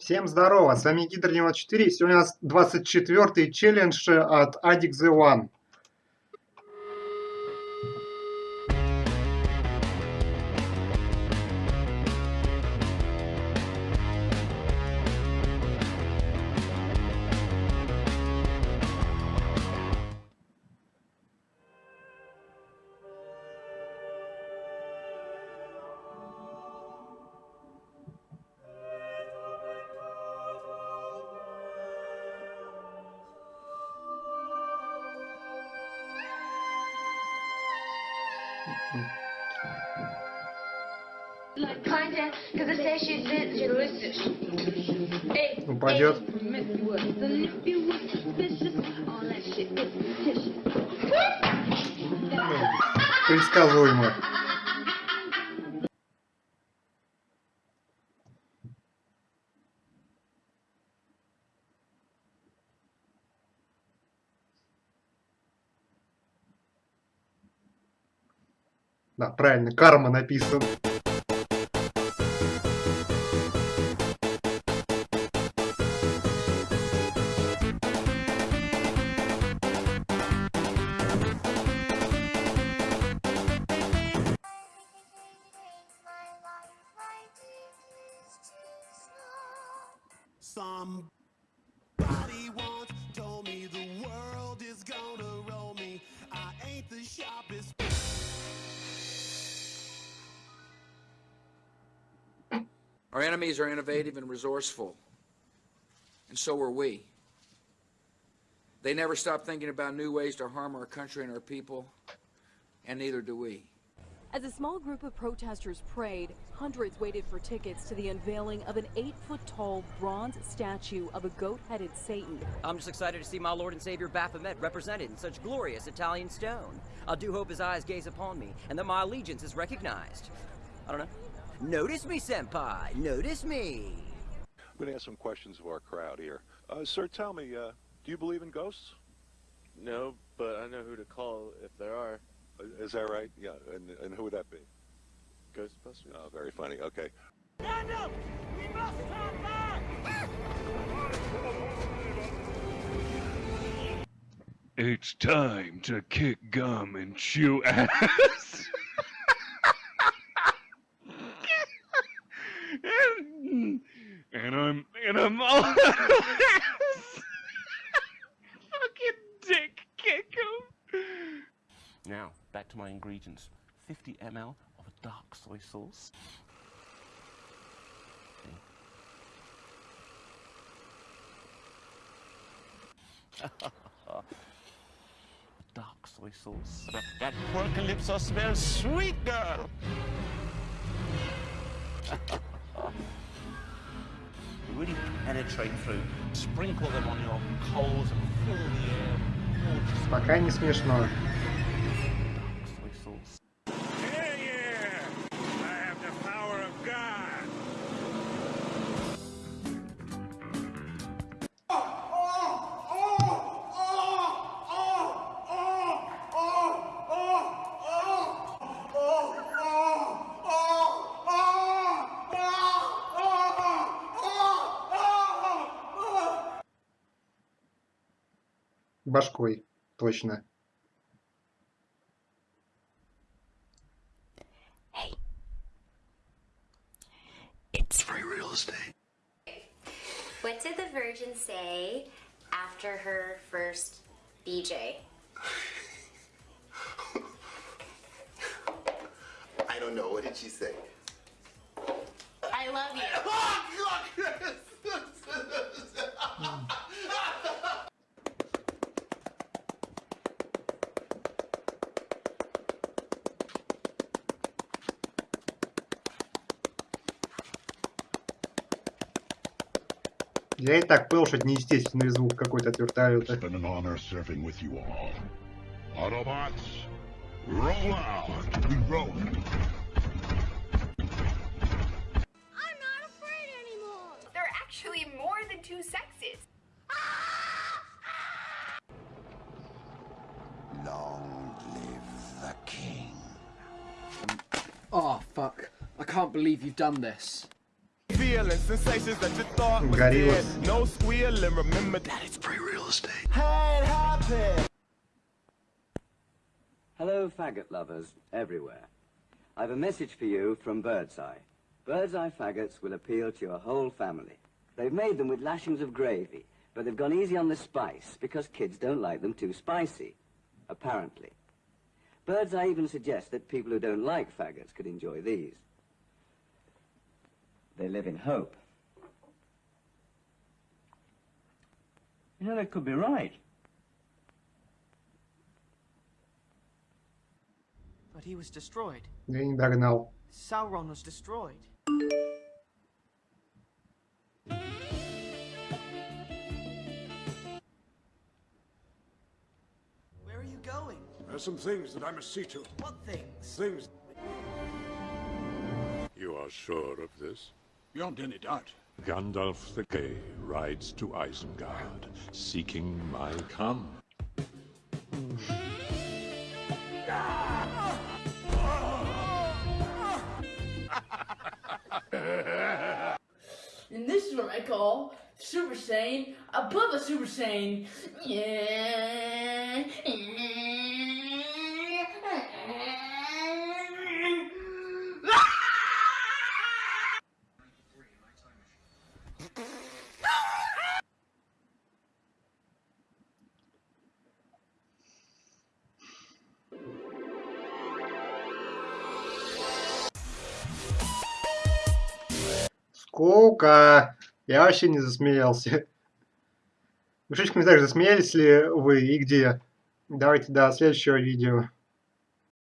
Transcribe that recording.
Всем здорово, с вами Гидр 94, сегодня у нас 24 челлендж от Addict The One. Упадет. Предсказуемо. Да, правильно, карма написан. Somebody once Our enemies are innovative and resourceful, and so are we. They never stop thinking about new ways to harm our country and our people, and neither do we. As a small group of protesters prayed, hundreds waited for tickets to the unveiling of an eight foot tall bronze statue of a goat headed Satan. I'm just excited to see my Lord and Savior Baphomet represented in such glorious Italian stone. I do hope his eyes gaze upon me, and that my allegiance is recognized. I don't know. Notice me, Senpai! Notice me! I'm going to ask some questions of our crowd here. Uh, sir, tell me, uh, do you believe in ghosts? No, but I know who to call if there are Uh, Is that right? Yeah, and, and who would that be? Ghostbusters. Oh, very funny. Okay. Randall, we must come back. It's time to kick gum and chew ass. and, and I'm and I'm all Fucking dick kick him. Now, back to my ingredients. 50 ml of a dark soy sauce. dark soy sauce. That, that porcalypso smells sweet, girl! really penetrate through. Sprinkle them on your coals and fill the air. with gorgeous Пока не смешно. Башкой, точно. It's free real estate. What did the Virgin say after her first BJ? I don't know. What did she say? I love you. Я и так понял, что это неестественный звук какой-то от вертолета. been an honor serving with you all. Autobots, roll out. We roll. I'm not afraid anymore. There are actually more than two sexes. Long live the king. Oh, fuck. I can't believe you've done this. feeling, sensations that you thought was dead. No squealing, remember that it's pre-real estate. Hello, faggot lovers everywhere. I've a message for you from Birdseye. Birdseye faggots will appeal to your whole family. They've made them with lashings of gravy, but they've gone easy on the spice because kids don't like them too spicy, apparently. Birdseye even suggests that people who don't like faggots could enjoy these. They live in hope. You know, that could be right. But he was destroyed. Green Darnell. Sauron was destroyed. Where are you going? There are some things that I must see to. What things? Things. You are sure of this? Beyond any doubt. Gandalf the Grey rides to Isengard, seeking my come. And this is what I call Super Saiyan above a Super Saiyan. Yeah. Сколько? Я вообще не засмеялся. Пишите в комментариях, засмеялись ли вы и где. Давайте до следующего видео.